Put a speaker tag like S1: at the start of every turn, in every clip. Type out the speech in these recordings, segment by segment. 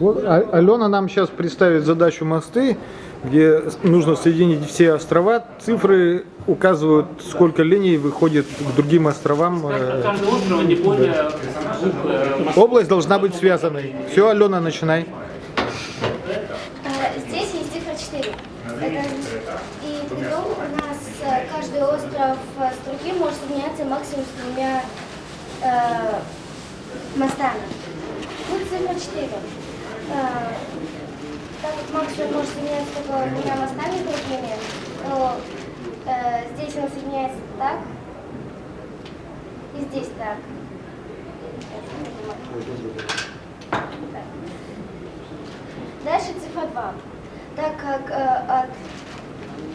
S1: Вот А- Алена нам сейчас представит задачу мосты, где нужно соединить все острова. Цифры указывают, сколько линий выходит к другим островам. Э,
S2: э,
S1: Область должна быть связанной. Все, Алена, начинай.
S3: А, Здесь есть цифра 4. Это, и притом у нас э, каждый остров э, с другим может соединяться максимум с двумя э, мостами. Тут цифра 4. Э, так как максимум может соединяться только двумя мостами другими, то э, здесь он соединяется так, и здесь. Так. Дальше цифра 2. Так как э, от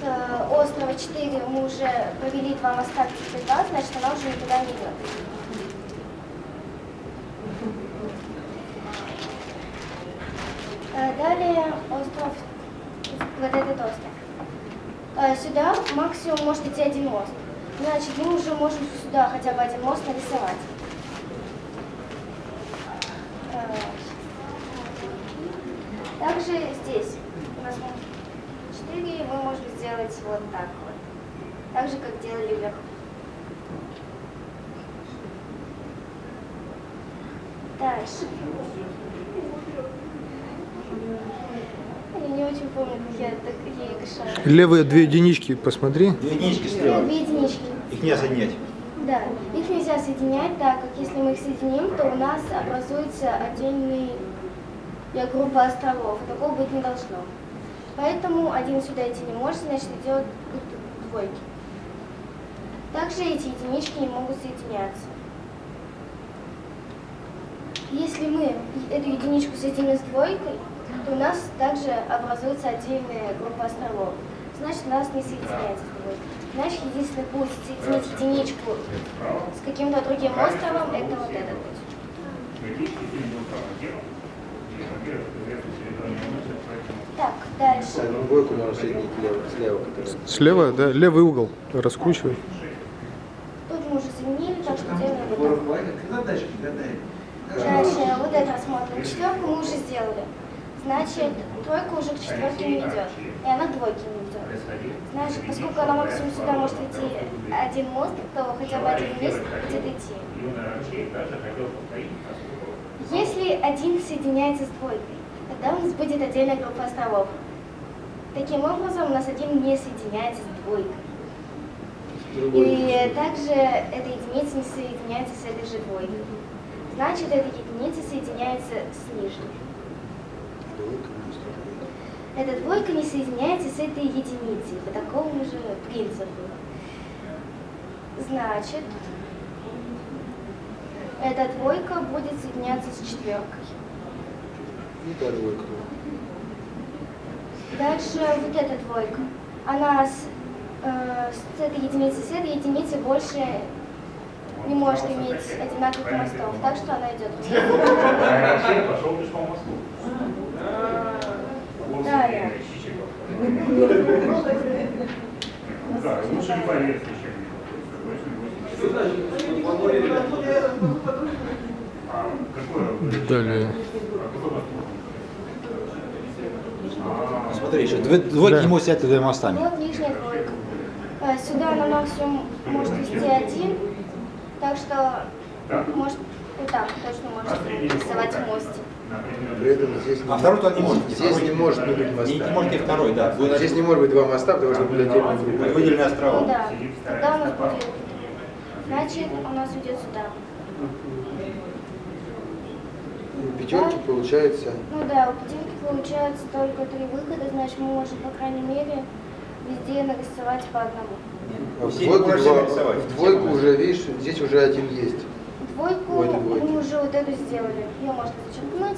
S3: э, острова 4 мы уже провели два моста к цифре 2, значит она уже никуда не идет. Далее остров, вот этот остров. Сюда максимум может идти один мост. Значит, мы уже можем сюда хотя бы один мост нарисовать. Также здесь у нас 4, мы можем сделать вот так вот. Так же, как делали вверху. Дальше. Я не очень помню, как я так ей решаю.
S1: Левые две единички посмотри.
S4: Две единички слева.
S3: Две единички.
S4: Их не соединять.
S3: Да, их нельзя соединять, так как если мы их соединим, то у нас образуется отдельная группа островов. Такого быть не должно. Поэтому один сюда идти не может, значит идет к двойке. Также эти единички не могут соединяться. Если мы эту единичку соединим с двойкой, то у нас также образуется отдельная группа островов. Значит, у нас не соединяется с двойкой. Значит, единственный путь соединить единичку с каким-то другим островом, это вот этот путь. Так, дальше.
S5: Двойку соединить лево, слева.
S1: Слева, да, левый угол раскручивай.
S3: Тут мы уже заменили, так что делаем вот так. Дальше, вот это рассмотрим. Четверку мы уже сделали. Значит, тройка уже к четверке не идет. И она к двойке не идет. Значит, поскольку она максимум сюда может идти один мост, то хотя бы один вниз будет идти. Если один соединяется с двойкой, тогда у нас будет отдельная группа островов. Таким образом, у нас один не соединяется с двойкой. И также эта единица не соединяется с этой же двойкой. Значит, эта единица соединяется с нижней. Эта двойка не соединяется с этой единицей по такому же принципу. Значит, эта двойка будет соединяться с четверкой.
S5: И та двойка.
S3: Дальше вот эта двойка. Она с, э, с этой единицей, с этой единицей больше не может иметь одинаковых мостов, так что она идет вниз.
S2: пошел лишь по мосту.
S3: Далее.
S2: Да, лучше не поверить, чем
S1: Далее.
S4: Смотри, еще двойки
S1: Да.
S4: не могут сидеть двумя мостами.
S3: Вот нижняя двойка. Э, Сюда она максимум может вести один, так что может вот так точно может рисовать мостик.
S5: При этом здесь
S4: А второй туда не может. быть.
S5: Здесь не может не быть
S4: Не,
S5: моста.
S4: не может и второй, да. Будет
S5: Здесь не может быть два моста, потому что будет отдельная группа.
S4: выделенные
S3: Ну
S4: острова.
S3: да, тогда у нас будет, значит, у нас уйдет сюда.
S5: У пятерки получается
S3: Ну да, у пятерки получается только три выхода, значит, мы можем, по крайней мере, везде нарисовать по одному.
S5: а в
S4: Все
S5: двойку,
S4: можете
S5: два-
S4: нарисовать.
S5: в двойку уже, видишь, здесь уже один есть.
S3: Двойку
S5: двойки.
S3: мы уже вот эту сделали. Ее можно зачеркнуть.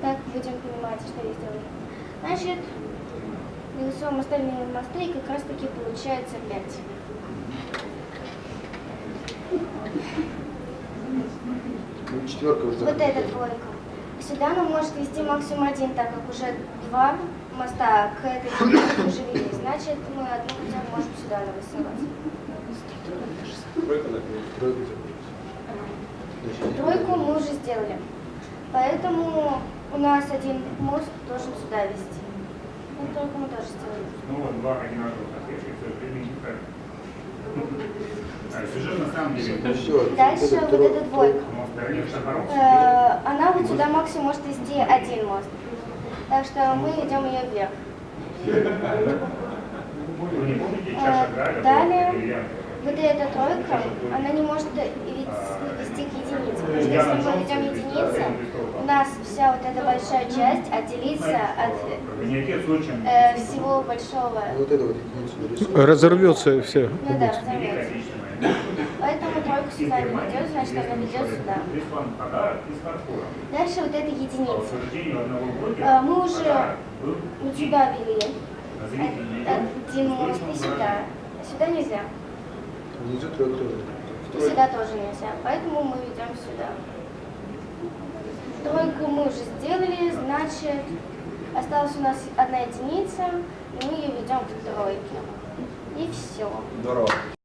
S3: Так будем понимать, что я сделала. Значит, рисуем остальные мосты, и как раз таки получается 5.
S5: Ну, четверка уже.
S3: Вот эта двойка. Сюда она может вести максимум один, так как уже два моста к этой уже вели. Значит, мы одну хотя бы можем сюда нарисовать.
S5: Тройку забрать.
S3: Тройку мы уже сделали. Поэтому у нас один мост должен сюда вести. Ну, только мы тоже сделали.
S2: Ну вот, два одинаковых ответчика, к сожалению, неправильно. А сюжет на самом деле,
S5: все.
S3: Дальше вот эта двойка. Э, она вот сюда максимум может вести один мост. Так что мы ведем ее вверх.
S2: Вы не помните,
S3: Э, далее. Вот эта тройка, она не может вести к единице. Потому что если мы ведем единицы, у нас вся вот эта большая часть отделится от э, всего большого.
S5: Вот это вот единицу нарисуем.
S1: Разорвется все.
S3: Ну да.
S2: Отечественная.
S3: Поэтому тройку сюда не ведет, значит она ведет сюда. Дальше вот эта единица. Э, мы уже Вот сюда вели. мост и сюда. Сюда нельзя.
S5: Внизу тройка тоже.
S3: И сюда тоже нельзя. Поэтому мы ведем сюда. Тройку мы уже сделали, значит, осталась у нас одна единица, и мы ее ведем к тройке. И все.
S4: Здорово.